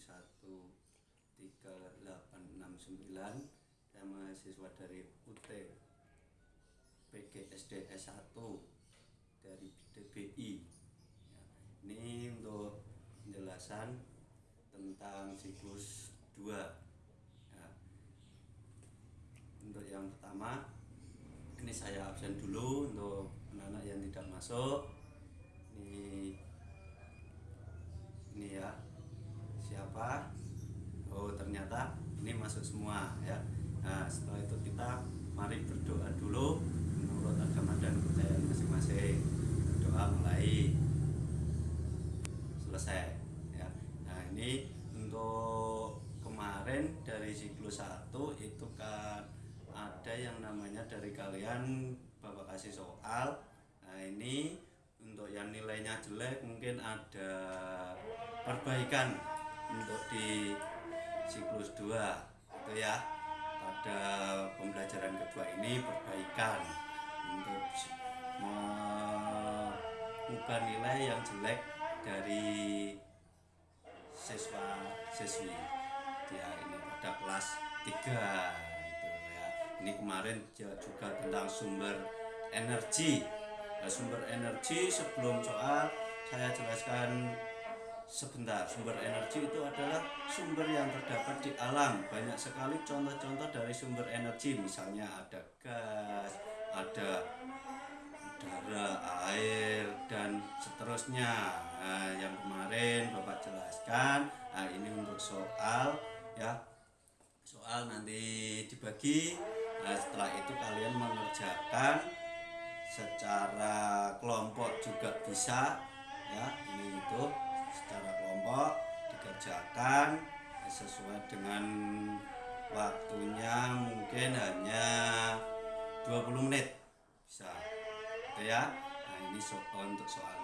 3869 saya mahasiswa dari UT PGSD S1 dari DBI ya, ini untuk penjelasan tentang siklus 2 ya. untuk yang pertama ini saya absen dulu untuk anak-anak yang tidak masuk siapa oh ternyata ini masuk semua ya. Nah setelah itu kita mari berdoa dulu menurut agama dan kepercayaan masing-masing. Doa mulai selesai ya. Nah ini untuk kemarin dari siklus 1 itu kan ada yang namanya dari kalian bapak kasih soal. Nah ini untuk yang nilainya jelek mungkin ada perbaikan untuk di siklus 2 itu ya. Pada pembelajaran kedua ini perbaikan untuk mengubah nilai yang jelek dari siswa siswi. Ya ini pada kelas 3 itu ya. Ini kemarin juga tentang sumber energi. Nah, sumber energi sebelum soal saya jelaskan sebentar sumber energi itu adalah sumber yang terdapat di alam. Banyak sekali contoh-contoh dari sumber energi misalnya ada gas ada udara air dan seterusnya. Nah, yang kemarin bapak jelaskan nah ini untuk soal ya. Soal nanti dibagi. Nah, setelah itu kalian mengerjakan secara kelompok juga bisa ya. Ini dengan waktunya mungkin hanya 20 menit. Bisa. Itu ya. Nah ini soal untuk soal